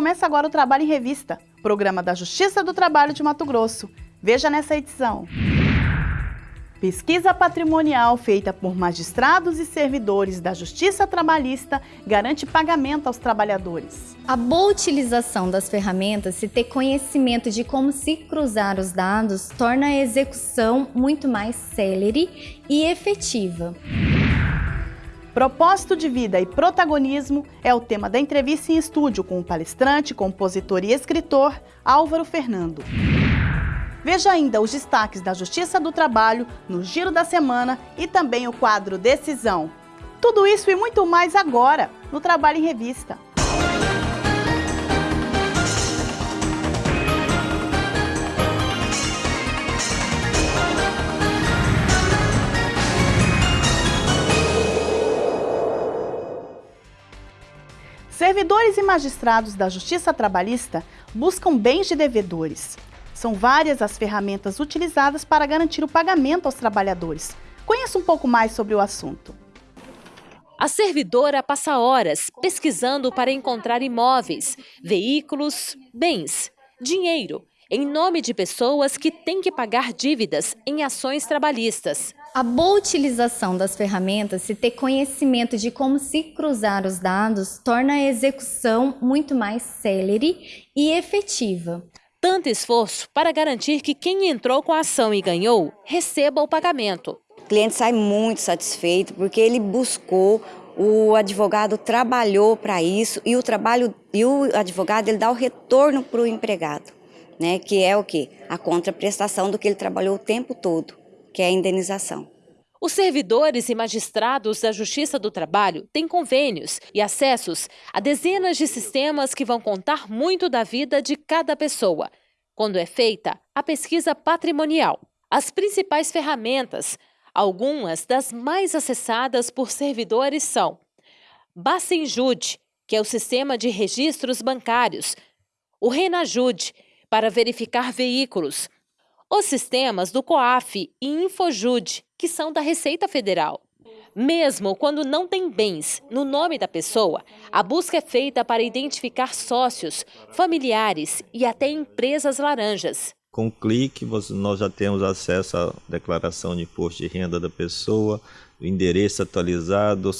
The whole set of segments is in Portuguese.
começa agora o Trabalho em Revista, programa da Justiça do Trabalho de Mato Grosso. Veja nessa edição. Pesquisa patrimonial feita por magistrados e servidores da Justiça Trabalhista garante pagamento aos trabalhadores. A boa utilização das ferramentas e ter conhecimento de como se cruzar os dados torna a execução muito mais célere e efetiva. Propósito de vida e protagonismo é o tema da entrevista em estúdio com o palestrante, compositor e escritor Álvaro Fernando. Veja ainda os destaques da Justiça do Trabalho no Giro da Semana e também o quadro Decisão. Tudo isso e muito mais agora no Trabalho em Revista. Servidores e magistrados da Justiça Trabalhista buscam bens de devedores. São várias as ferramentas utilizadas para garantir o pagamento aos trabalhadores. Conheça um pouco mais sobre o assunto. A servidora passa horas pesquisando para encontrar imóveis, veículos, bens, dinheiro, em nome de pessoas que têm que pagar dívidas em ações trabalhistas. A boa utilização das ferramentas e ter conhecimento de como se cruzar os dados torna a execução muito mais célere e efetiva tanto esforço para garantir que quem entrou com a ação e ganhou receba o pagamento. O cliente sai muito satisfeito porque ele buscou, o advogado trabalhou para isso e o trabalho e o advogado ele dá o retorno para o empregado, né? Que é o que a contraprestação do que ele trabalhou o tempo todo, que é a indenização. Os servidores e magistrados da Justiça do Trabalho têm convênios e acessos a dezenas de sistemas que vão contar muito da vida de cada pessoa, quando é feita a pesquisa patrimonial. As principais ferramentas, algumas das mais acessadas por servidores são Bacenjude, que é o sistema de registros bancários, o Renajude, para verificar veículos, os sistemas do COAF e Infojude, que são da Receita Federal. Mesmo quando não tem bens no nome da pessoa, a busca é feita para identificar sócios, familiares e até empresas laranjas. Com um clique, nós já temos acesso à declaração de imposto de renda da pessoa, endereço atualizado,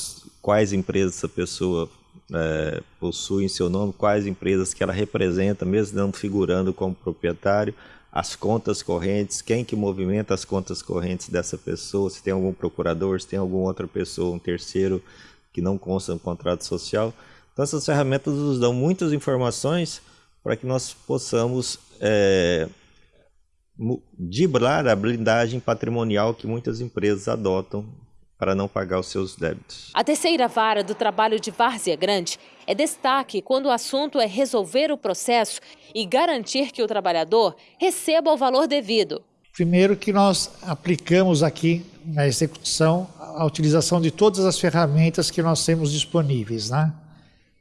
quais empresas essa pessoa é, possui em seu nome, quais empresas que ela representa, mesmo não figurando como proprietário, as contas correntes, quem que movimenta as contas correntes dessa pessoa, se tem algum procurador, se tem alguma outra pessoa, um terceiro que não consta no contrato social. Então essas ferramentas nos dão muitas informações para que nós possamos é, a blindagem patrimonial que muitas empresas adotam para não pagar os seus débitos. A terceira vara do trabalho de Várzea Grande é destaque quando o assunto é resolver o processo e garantir que o trabalhador receba o valor devido. Primeiro que nós aplicamos aqui na execução a utilização de todas as ferramentas que nós temos disponíveis, né?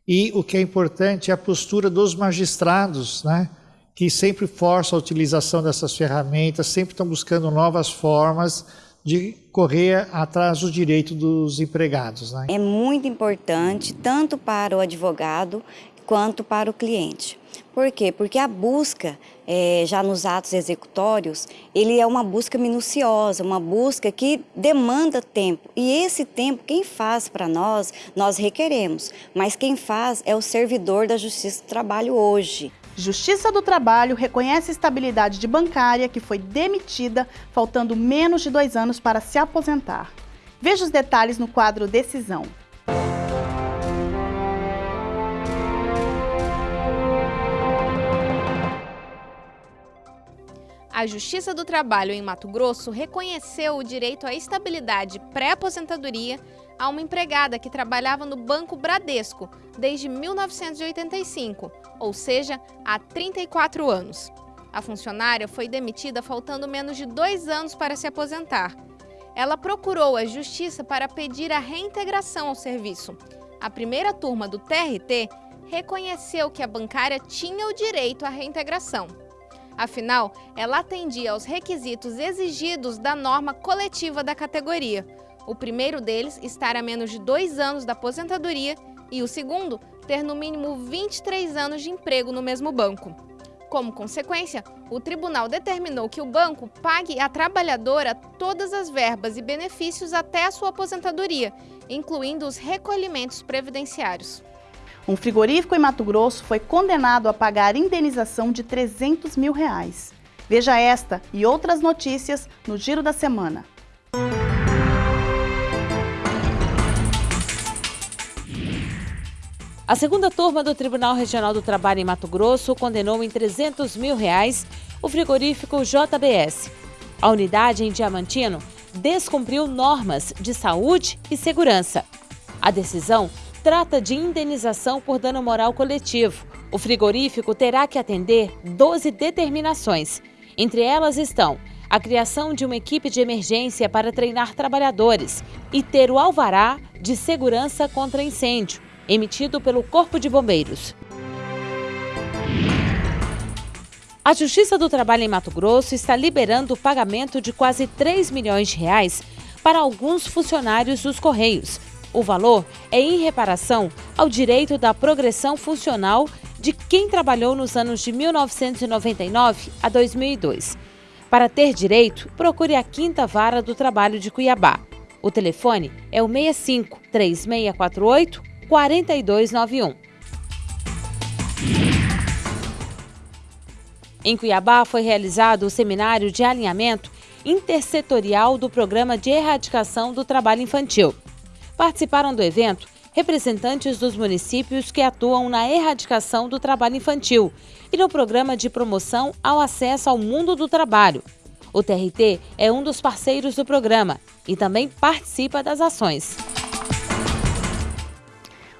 E o que é importante é a postura dos magistrados, né? Que sempre forçam a utilização dessas ferramentas, sempre estão buscando novas formas de correr atrás do direito dos empregados. Né? É muito importante, tanto para o advogado quanto para o cliente. Por quê? Porque a busca, é, já nos atos executórios, ele é uma busca minuciosa, uma busca que demanda tempo. E esse tempo, quem faz para nós, nós requeremos. Mas quem faz é o servidor da Justiça do Trabalho hoje. Justiça do Trabalho reconhece estabilidade de bancária que foi demitida, faltando menos de dois anos para se aposentar. Veja os detalhes no quadro Decisão. A Justiça do Trabalho em Mato Grosso reconheceu o direito à estabilidade pré-aposentadoria a uma empregada que trabalhava no Banco Bradesco desde 1985, ou seja, há 34 anos. A funcionária foi demitida faltando menos de dois anos para se aposentar. Ela procurou a Justiça para pedir a reintegração ao serviço. A primeira turma do TRT reconheceu que a bancária tinha o direito à reintegração. Afinal, ela atendia aos requisitos exigidos da norma coletiva da categoria, o primeiro deles estar a menos de dois anos da aposentadoria e o segundo, ter no mínimo 23 anos de emprego no mesmo banco. Como consequência, o tribunal determinou que o banco pague à trabalhadora todas as verbas e benefícios até a sua aposentadoria, incluindo os recolhimentos previdenciários. Um frigorífico em Mato Grosso foi condenado a pagar indenização de 300 mil reais. Veja esta e outras notícias no Giro da Semana. A segunda turma do Tribunal Regional do Trabalho em Mato Grosso condenou em 300 mil reais o frigorífico JBS. A unidade em Diamantino descumpriu normas de saúde e segurança. A decisão trata de indenização por dano moral coletivo. O frigorífico terá que atender 12 determinações. Entre elas estão a criação de uma equipe de emergência para treinar trabalhadores e ter o alvará de segurança contra incêndio emitido pelo Corpo de Bombeiros. A Justiça do Trabalho em Mato Grosso está liberando o pagamento de quase 3 milhões de reais para alguns funcionários dos Correios. O valor é em reparação ao direito da progressão funcional de quem trabalhou nos anos de 1999 a 2002. Para ter direito, procure a Quinta Vara do Trabalho de Cuiabá. O telefone é o 65 3648 4291. Em Cuiabá foi realizado o seminário de alinhamento intersetorial do Programa de Erradicação do Trabalho Infantil. Participaram do evento representantes dos municípios que atuam na erradicação do trabalho infantil e no Programa de Promoção ao Acesso ao Mundo do Trabalho. O TRT é um dos parceiros do programa e também participa das ações.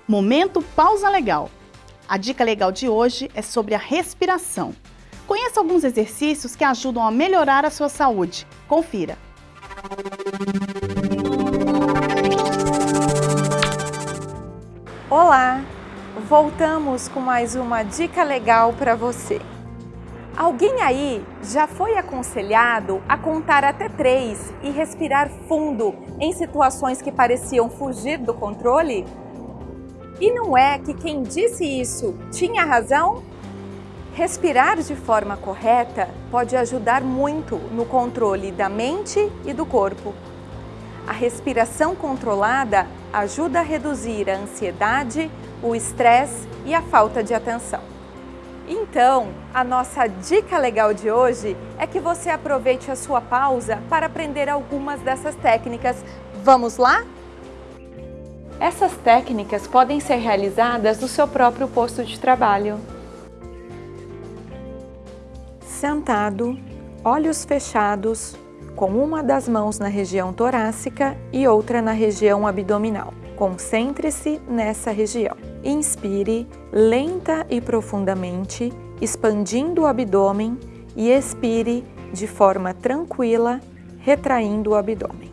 Momento Pausa Legal. A dica legal de hoje é sobre a respiração. Conheça alguns exercícios que ajudam a melhorar a sua saúde. Confira. Olá! Voltamos com mais uma dica legal para você. Alguém aí já foi aconselhado a contar até três e respirar fundo em situações que pareciam fugir do controle? E não é que quem disse isso tinha razão? Respirar de forma correta pode ajudar muito no controle da mente e do corpo. A respiração controlada ajuda a reduzir a ansiedade, o estresse e a falta de atenção. Então, a nossa dica legal de hoje é que você aproveite a sua pausa para aprender algumas dessas técnicas. Vamos lá? Essas técnicas podem ser realizadas no seu próprio posto de trabalho. Sentado, olhos fechados, com uma das mãos na região torácica e outra na região abdominal. Concentre-se nessa região. Inspire lenta e profundamente, expandindo o abdômen e expire de forma tranquila, retraindo o abdômen.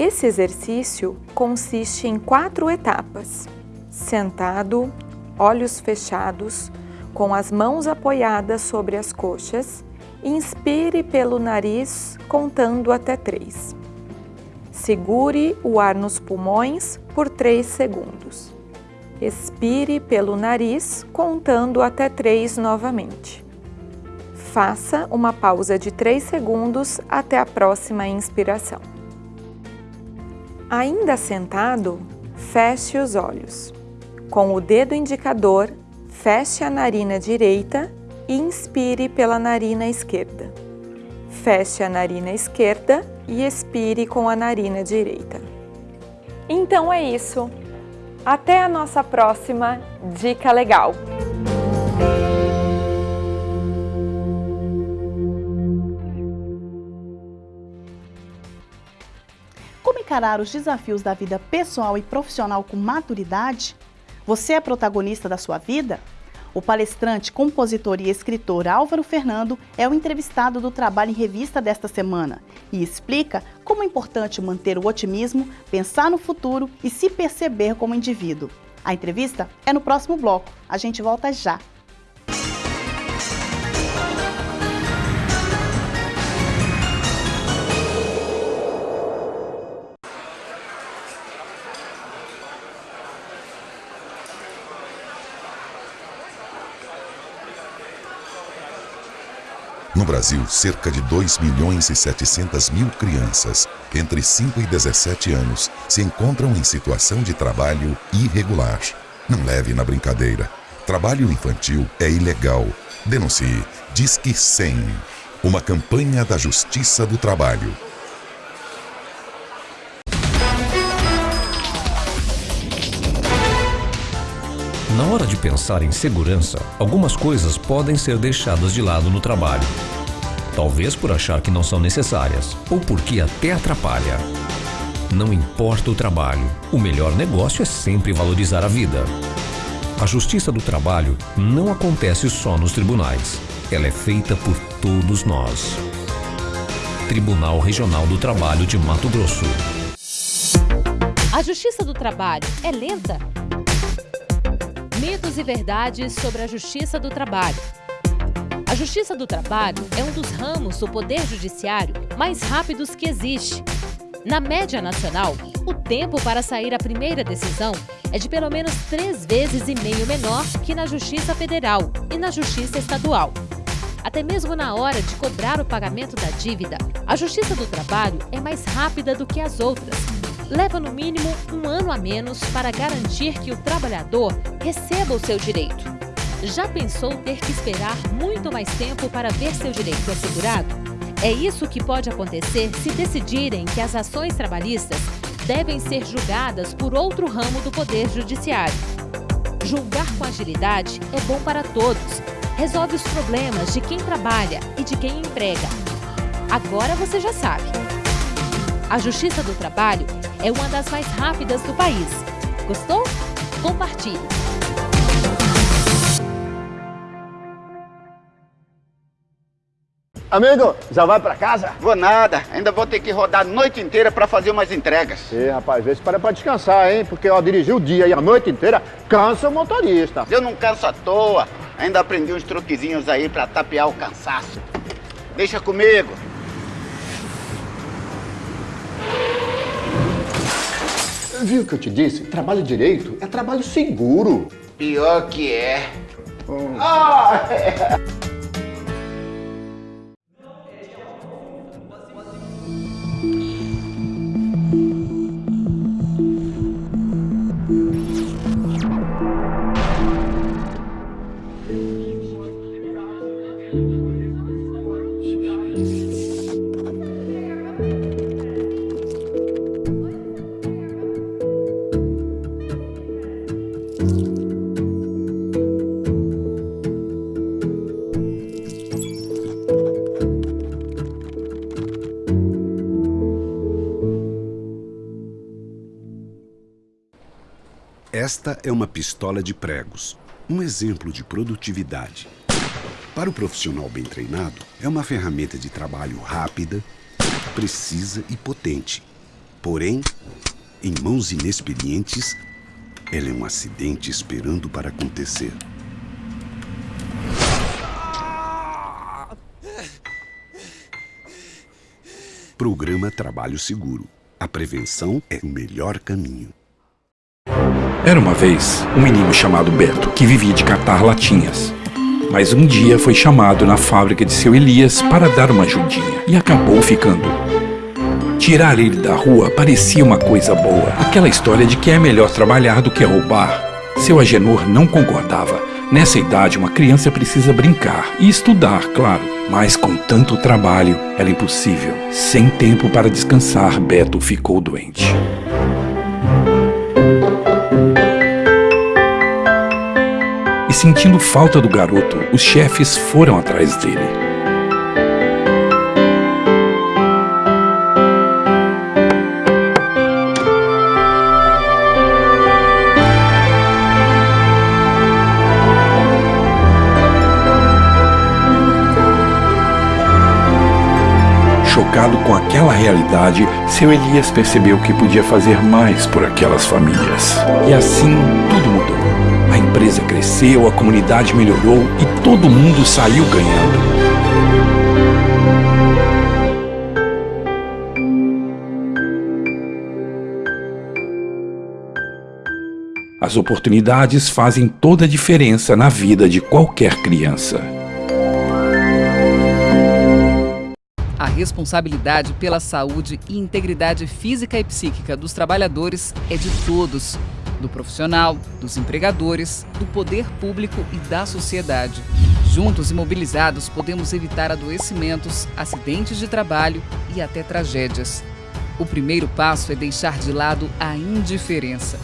Esse exercício consiste em quatro etapas. Sentado, olhos fechados, com as mãos apoiadas sobre as coxas, inspire pelo nariz contando até três. Segure o ar nos pulmões por três segundos. Expire pelo nariz contando até três novamente. Faça uma pausa de três segundos até a próxima inspiração. Ainda sentado, feche os olhos. Com o dedo indicador, feche a narina direita e inspire pela narina esquerda. Feche a narina esquerda e expire com a narina direita. Então é isso. Até a nossa próxima Dica Legal! Encarar os desafios da vida pessoal e profissional com maturidade? Você é protagonista da sua vida? O palestrante, compositor e escritor Álvaro Fernando é o entrevistado do Trabalho em Revista desta semana e explica como é importante manter o otimismo, pensar no futuro e se perceber como indivíduo. A entrevista é no próximo bloco. A gente volta já. No Brasil, cerca de 2 milhões e 700 mil crianças entre 5 e 17 anos se encontram em situação de trabalho irregular. Não leve na brincadeira. Trabalho infantil é ilegal. Denuncie. Disque 100. Uma campanha da Justiça do Trabalho. Na hora de pensar em segurança, algumas coisas podem ser deixadas de lado no trabalho. Talvez por achar que não são necessárias, ou porque até atrapalha. Não importa o trabalho, o melhor negócio é sempre valorizar a vida. A justiça do trabalho não acontece só nos tribunais. Ela é feita por todos nós. Tribunal Regional do Trabalho de Mato Grosso. A justiça do trabalho é lenta? Mitos e verdades sobre a justiça do trabalho. A justiça do trabalho é um dos ramos do poder judiciário mais rápidos que existe. Na média nacional, o tempo para sair a primeira decisão é de pelo menos três vezes e meio menor que na Justiça Federal e na Justiça Estadual. Até mesmo na hora de cobrar o pagamento da dívida, a Justiça do Trabalho é mais rápida do que as outras. Leva no mínimo um ano a menos para garantir que o trabalhador receba o seu direito. Já pensou ter que esperar muito mais tempo para ver seu direito assegurado? É isso que pode acontecer se decidirem que as ações trabalhistas devem ser julgadas por outro ramo do Poder Judiciário. Julgar com agilidade é bom para todos. Resolve os problemas de quem trabalha e de quem emprega. Agora você já sabe. A Justiça do Trabalho é uma das mais rápidas do país. Gostou? Compartilhe! Amigo, já vai pra casa? Vou nada, ainda vou ter que rodar a noite inteira pra fazer umas entregas. Ih, rapaz, vê se para pra descansar, hein? Porque, ó, dirigir o dia e a noite inteira cansa o motorista. Eu não canso à toa, ainda aprendi uns truquezinhos aí pra tapear o cansaço. Deixa comigo. Viu o que eu te disse? Trabalho direito é trabalho seguro. Pior que é. Hum. Ah, é. Esta é pistola de pregos, um exemplo de produtividade. Para o profissional bem treinado, é uma ferramenta de trabalho rápida, precisa e potente. Porém, em mãos inexperientes, ela é um acidente esperando para acontecer. Programa Trabalho Seguro. A prevenção é o melhor caminho. Era uma vez um menino chamado Beto que vivia de catar latinhas. Mas um dia foi chamado na fábrica de seu Elias para dar uma ajudinha e acabou ficando. Tirar ele da rua parecia uma coisa boa. Aquela história de que é melhor trabalhar do que roubar. Seu Agenor não concordava. Nessa idade, uma criança precisa brincar e estudar, claro. Mas com tanto trabalho, era impossível. Sem tempo para descansar, Beto ficou doente. E sentindo falta do garoto, os chefes foram atrás dele. Chocado com aquela realidade, seu Elias percebeu que podia fazer mais por aquelas famílias. E assim tudo mudou. A empresa cresceu, a comunidade melhorou e todo mundo saiu ganhando. As oportunidades fazem toda a diferença na vida de qualquer criança. responsabilidade pela saúde e integridade física e psíquica dos trabalhadores é de todos, do profissional, dos empregadores, do poder público e da sociedade. Juntos e mobilizados, podemos evitar adoecimentos, acidentes de trabalho e até tragédias. O primeiro passo é deixar de lado a indiferença.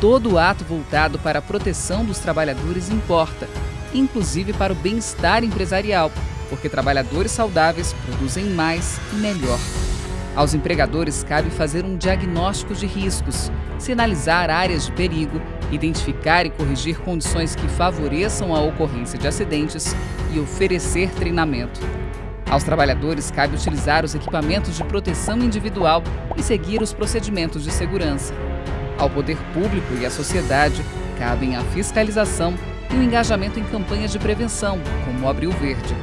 Todo ato voltado para a proteção dos trabalhadores importa, inclusive para o bem-estar empresarial, porque trabalhadores saudáveis produzem mais e melhor. Aos empregadores cabe fazer um diagnóstico de riscos, sinalizar áreas de perigo, identificar e corrigir condições que favoreçam a ocorrência de acidentes e oferecer treinamento. Aos trabalhadores cabe utilizar os equipamentos de proteção individual e seguir os procedimentos de segurança. Ao poder público e à sociedade cabem a fiscalização e o engajamento em campanhas de prevenção, como o Abril Verde.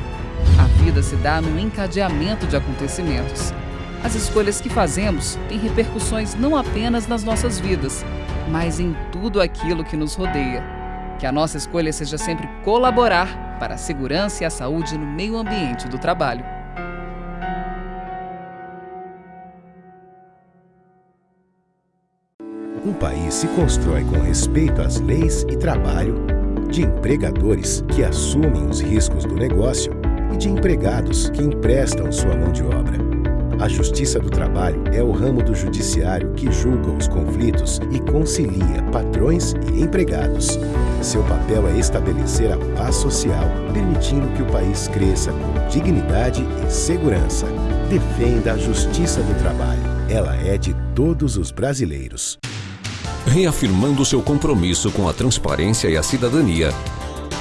A vida se dá no encadeamento de acontecimentos. As escolhas que fazemos têm repercussões não apenas nas nossas vidas, mas em tudo aquilo que nos rodeia. Que a nossa escolha seja sempre colaborar para a segurança e a saúde no meio ambiente do trabalho. Um país se constrói com respeito às leis e trabalho, de empregadores que assumem os riscos do negócio e de empregados que emprestam sua mão de obra. A Justiça do Trabalho é o ramo do judiciário que julga os conflitos e concilia patrões e empregados. Seu papel é estabelecer a paz social, permitindo que o país cresça com dignidade e segurança. Defenda a Justiça do Trabalho. Ela é de todos os brasileiros. Reafirmando seu compromisso com a transparência e a cidadania,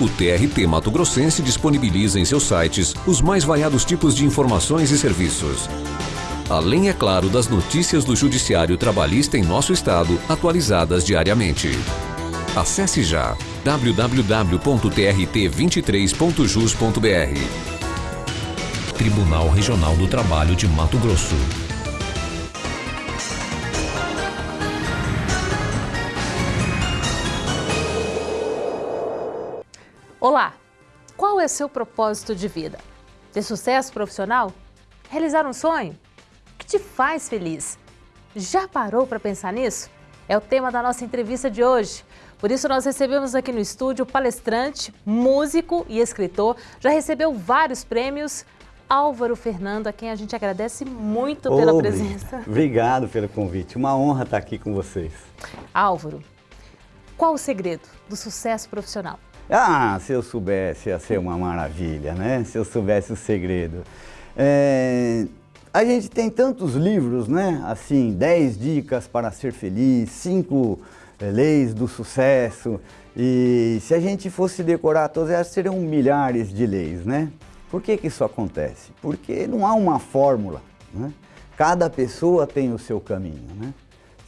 o TRT Mato Grossense disponibiliza em seus sites os mais variados tipos de informações e serviços. Além, é claro, das notícias do Judiciário Trabalhista em nosso estado, atualizadas diariamente. Acesse já www.trt23.jus.br. Tribunal Regional do Trabalho de Mato Grosso. Olá! Qual é seu propósito de vida? Ter sucesso profissional? Realizar um sonho? Te faz feliz? Já parou para pensar nisso? É o tema da nossa entrevista de hoje. Por isso, nós recebemos aqui no estúdio palestrante, músico e escritor. Já recebeu vários prêmios. Álvaro Fernando, a quem a gente agradece muito pela presença. Obrigado pelo convite. Uma honra estar aqui com vocês. Álvaro, qual o segredo do sucesso profissional? Ah, se eu soubesse, ia ser uma maravilha, né? Se eu soubesse o segredo. É, a gente tem tantos livros, né? Assim, 10 dicas para ser feliz, 5 é, leis do sucesso. E se a gente fosse decorar todas elas, seriam milhares de leis, né? Por que, que isso acontece? Porque não há uma fórmula, né? Cada pessoa tem o seu caminho, né?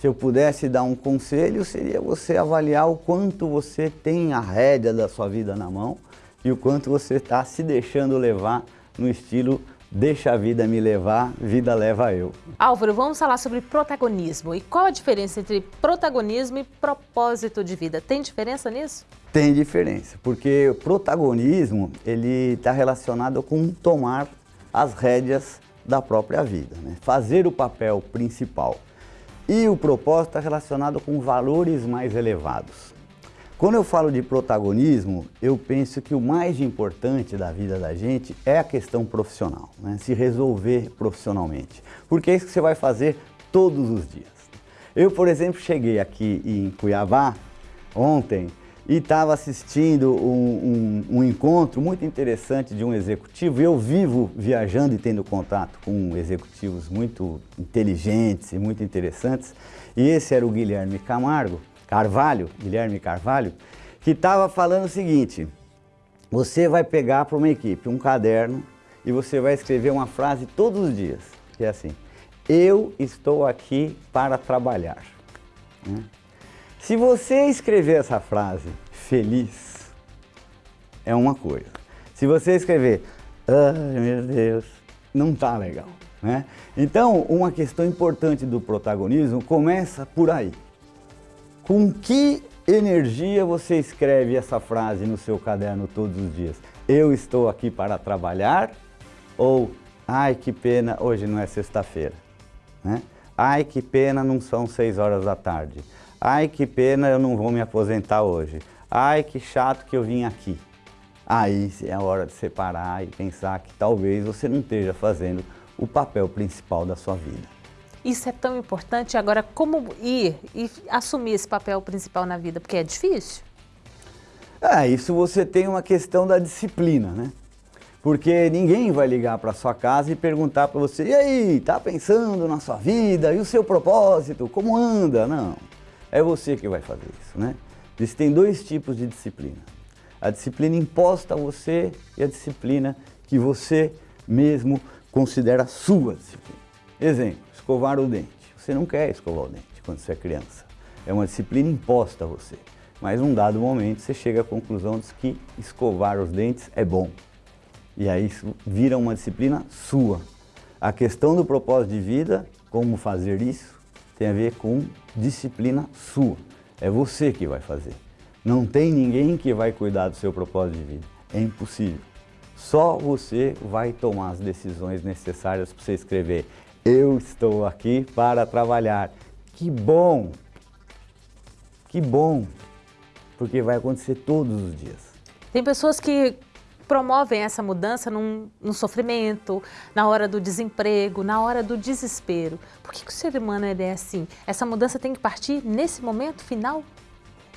Se eu pudesse dar um conselho, seria você avaliar o quanto você tem a rédea da sua vida na mão e o quanto você está se deixando levar no estilo deixa a vida me levar, vida leva eu. Álvaro, vamos falar sobre protagonismo. E qual a diferença entre protagonismo e propósito de vida? Tem diferença nisso? Tem diferença, porque o protagonismo ele está relacionado com tomar as rédeas da própria vida, né? fazer o papel principal. E o propósito está relacionado com valores mais elevados. Quando eu falo de protagonismo, eu penso que o mais importante da vida da gente é a questão profissional, né? se resolver profissionalmente, porque é isso que você vai fazer todos os dias. Eu, por exemplo, cheguei aqui em Cuiabá ontem e estava assistindo um, um, um, encontro muito interessante de um executivo. Eu vivo viajando e tendo contato com executivos muito inteligentes e muito interessantes. E esse era o Guilherme Camargo, Carvalho, Guilherme Carvalho, que estava falando o seguinte, você vai pegar para uma equipe um caderno e você vai escrever uma frase todos os dias, que é assim, eu estou aqui para trabalhar. Né? Se você escrever essa frase feliz, é uma coisa. Se você escrever, ai meu Deus, não tá legal. Né? Então, uma questão importante do protagonismo começa por aí. Com que energia você escreve essa frase no seu caderno todos os dias? Eu estou aqui para trabalhar ou Ai, que pena, hoje não é sexta-feira. Né? Ai, que pena, não são seis horas da tarde. Ai, que pena, eu não vou me aposentar hoje. Ai, que chato que eu vim aqui. Aí é a hora de separar e pensar que talvez você não esteja fazendo o papel principal da sua vida. Isso é tão importante. Agora, como ir e assumir esse papel principal na vida? Porque é difícil. Ah, isso você tem uma questão da disciplina, né? Porque ninguém vai ligar para sua casa e perguntar para você, e aí, tá pensando na sua vida e o seu propósito, como anda? Não, é você que vai fazer isso, né? Existem dois tipos de disciplina. A disciplina imposta a você e a disciplina que você mesmo considera sua disciplina. Exemplo, escovar o dente. Você não quer escovar o dente quando você é criança. É uma disciplina imposta a você. Mas num dado momento você chega à conclusão de que escovar os dentes é bom. E aí isso vira uma disciplina sua. A questão do propósito de vida, como fazer isso, tem a ver com disciplina sua. É você que vai fazer. Não tem ninguém que vai cuidar do seu propósito de vida. É impossível. Só você vai tomar as decisões necessárias para você escrever eu estou aqui para trabalhar. Que bom! Que bom! Porque vai acontecer todos os dias. Tem pessoas que promovem essa mudança num, num, sofrimento, na hora do desemprego, na hora do desespero. Por que, que o ser humano é assim? Essa mudança tem que partir nesse momento final?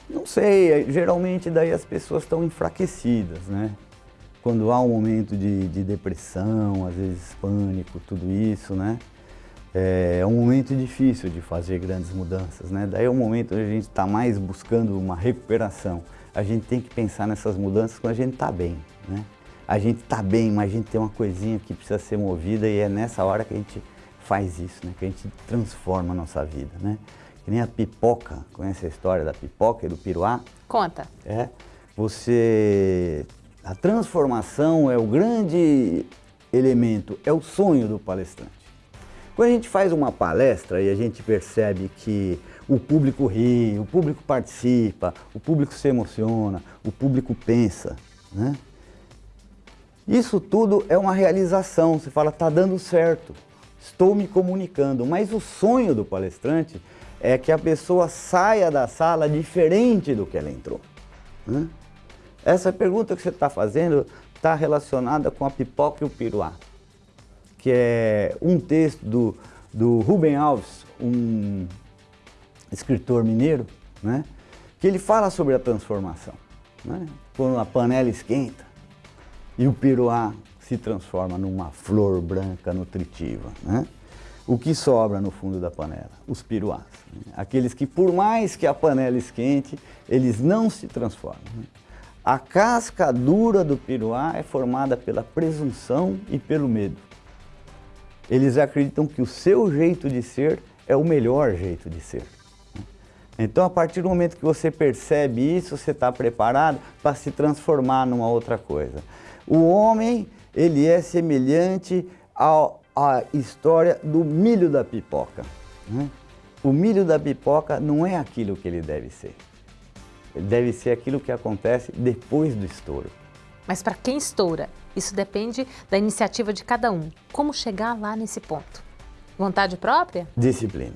Não sei, geralmente daí as pessoas estão enfraquecidas, né? Quando há um momento de, de depressão, às vezes pânico, tudo isso, né? É, é um momento difícil de fazer grandes mudanças, né? Daí é um momento onde a gente está mais buscando uma recuperação. A gente tem que pensar nessas mudanças quando a gente está bem, né? A gente está bem, mas a gente tem uma coisinha que precisa ser movida e é nessa hora que a gente faz isso, né? Que a gente transforma a nossa vida, né? Que nem a pipoca, conhece a história da pipoca e do piruá? Conta. É, você... A transformação é o grande elemento, é o sonho do palestrante. Quando a gente faz uma palestra e a gente percebe que o público ri, o público participa, o público se emociona, o público pensa, né? Isso tudo é uma realização, você fala, está dando certo, estou me comunicando, mas o sonho do palestrante é que a pessoa saia da sala diferente do que ela entrou. Né? Essa pergunta que você está fazendo está relacionada com a pipoca e o piruá que é um texto do, do Rubem Alves, um escritor mineiro, né? que ele fala sobre a transformação. Né? Quando a panela esquenta e o piruá se transforma numa flor branca nutritiva. Né? O que sobra no fundo da panela? Os piruás. Né? Aqueles que, por mais que a panela esquente, eles não se transformam. Né? A casca dura do piruá é formada pela presunção e pelo medo. Eles acreditam que o seu jeito de ser é o melhor jeito de ser. Então, a partir do momento que você percebe isso, você está preparado para se transformar numa outra coisa. O homem, ele é semelhante à história do milho da pipoca. Né? O milho da pipoca não é aquilo que ele deve ser. Ele deve ser aquilo que acontece depois do estouro. Mas para quem estoura, isso depende da iniciativa de cada um. Como chegar lá nesse ponto? Vontade própria? Disciplina.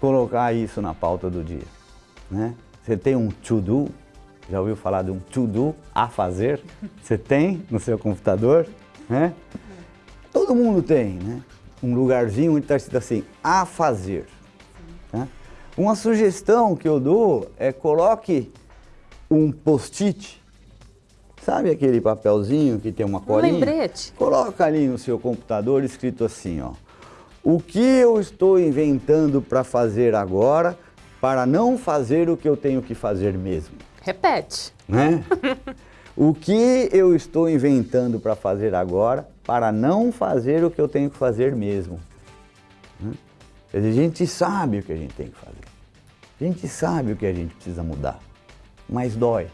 Colocar isso na pauta do dia. Né? Você tem um to-do, já ouviu falar de um to-do, a fazer? Você tem no seu computador? Né? Todo mundo tem, né? Um lugarzinho onde está escrito assim, a fazer. Né? Uma sugestão que eu dou é coloque um post-it Sabe aquele papelzinho que tem uma colinha? Um lembrete. Coloca ali no seu computador escrito assim, ó. O que eu estou inventando para fazer agora para não fazer o que eu tenho que fazer mesmo? Repete. Né? o que eu estou inventando para fazer agora para não fazer o que eu tenho que fazer mesmo? Né? A gente sabe o que a gente tem que fazer. A gente sabe o que a gente precisa mudar, mas dói.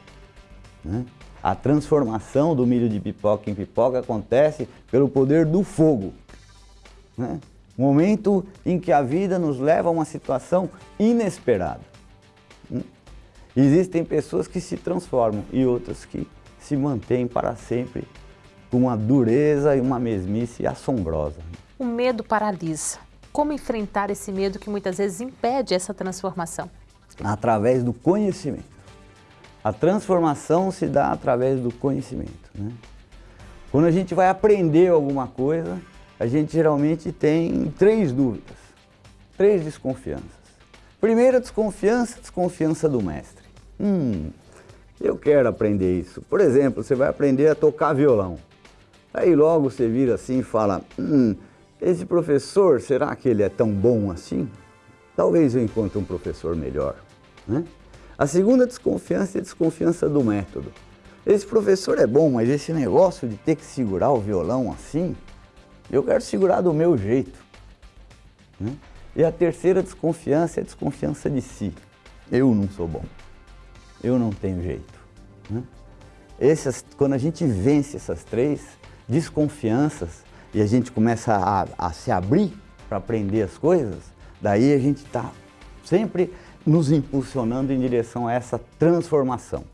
Né? A transformação do milho de pipoca em pipoca acontece pelo poder do fogo. Né? Momento em que a vida nos leva a uma situação inesperada. Hum? Existem pessoas que se transformam e outras que se mantêm para sempre com uma dureza e uma mesmice assombrosa. O medo paralisa. Como enfrentar esse medo que muitas vezes impede essa transformação? Através do conhecimento. A transformação se dá através do conhecimento. Né? Quando a gente vai aprender alguma coisa, a gente geralmente tem três dúvidas, três desconfianças. Primeira desconfiança, desconfiança do mestre. Hum, eu quero aprender isso. Por exemplo, você vai aprender a tocar violão. Aí logo você vira assim e fala, hum, esse professor, será que ele é tão bom assim? Talvez eu encontre um professor melhor. Né? A segunda desconfiança é a desconfiança do método. Esse professor é bom, mas esse negócio de ter que segurar o violão assim, eu quero segurar do meu jeito. Né? E a terceira desconfiança é a desconfiança de si. Eu não sou bom. Eu não tenho jeito. Né? Essas, quando a gente vence essas três desconfianças e a gente começa a, a se abrir para aprender as coisas, daí a gente está sempre nos impulsionando em direção a essa transformação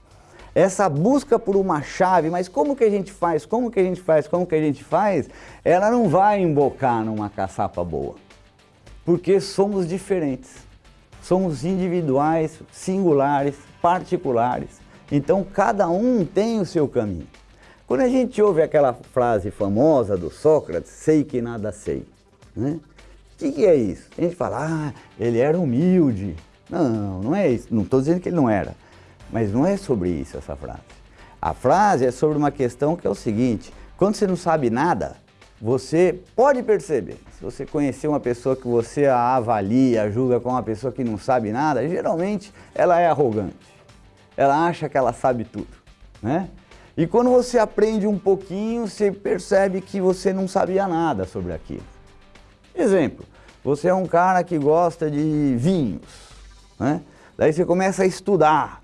essa busca por uma chave, mas como que a gente faz, como que a gente faz, como que a gente faz, ela não vai embocar numa caçapa boa. Porque somos diferentes, somos individuais, singulares, particulares. Então cada um tem o seu caminho. Quando a gente ouve aquela frase famosa do Sócrates, sei que nada sei, né? O que, que é isso? A gente fala, ah, ele era humilde. Não, não é isso. Não estou dizendo que ele não era. Mas não é sobre isso essa frase. A frase é sobre uma questão que é o seguinte, quando você não sabe nada, você pode perceber. Se você conhecer uma pessoa que você a avalia, julga como uma pessoa que não sabe nada, geralmente ela é arrogante. Ela acha que ela sabe tudo, né? E quando você aprende um pouquinho, você percebe que você não sabia nada sobre aquilo. Exemplo, você é um cara que gosta de vinhos, né? Daí você começa a estudar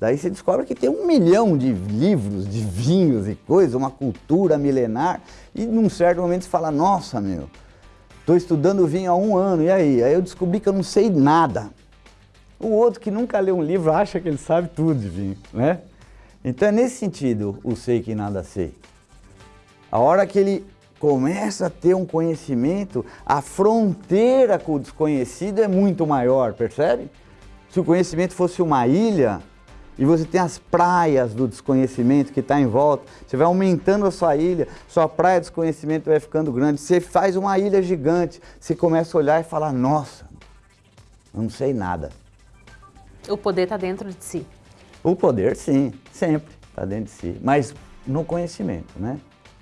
Daí você descobre que tem um milhão de livros, de vinhos e coisas, uma cultura milenar, e num certo momento você fala, nossa meu, estou estudando vinho há um ano, e aí? Aí eu descobri que eu não sei nada. O outro que nunca leu um livro acha que ele sabe tudo de vinho, né? Então é nesse sentido o sei que nada sei. A hora que ele começa a ter um conhecimento, a fronteira com o desconhecido é muito maior, percebe? Se o conhecimento fosse uma ilha, e você tem as praias do desconhecimento que está em volta. Você vai aumentando a sua ilha, sua praia de desconhecimento vai ficando grande. Você faz uma ilha gigante, você começa a olhar e falar, nossa, eu não sei nada. O poder está dentro de si. O poder, sim, sempre está dentro de si. Mas no conhecimento, né?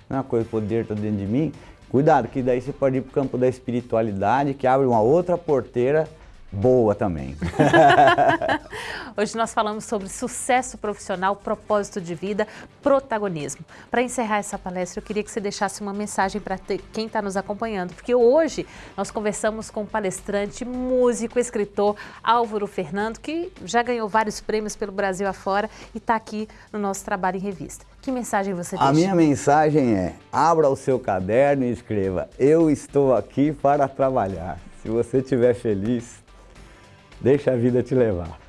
É uma coisa, o poder está dentro de mim. Cuidado, que daí você pode ir para o campo da espiritualidade, que abre uma outra porteira boa também. Hoje nós falamos sobre sucesso profissional, propósito de vida, protagonismo. Para encerrar essa palestra, eu queria que você deixasse uma mensagem para quem está nos acompanhando, porque hoje nós conversamos com o palestrante, músico, escritor Álvaro Fernando, que já ganhou vários prêmios pelo Brasil afora e está aqui no nosso trabalho em revista. Que mensagem você deixa? A minha mensagem é, abra o seu caderno e escreva, eu estou aqui para trabalhar. Se você estiver feliz, Deixa a vida te levar.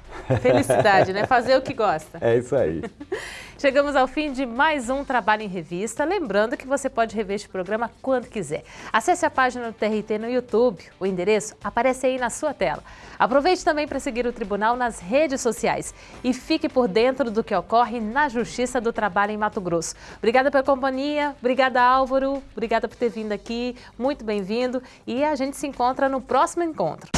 Felicidade, né? Fazer o que gosta. É isso aí. Chegamos ao fim de mais um Trabalho em Revista. Lembrando que você pode rever este programa quando quiser. Acesse a página do TRT no YouTube. O endereço aparece aí na sua tela. Aproveite também para seguir o Tribunal nas redes sociais e fique por dentro do que ocorre na Justiça do Trabalho em Mato Grosso. Obrigada pela companhia, obrigada Álvaro, obrigada por ter vindo aqui, muito bem-vindo e a gente se encontra no próximo encontro.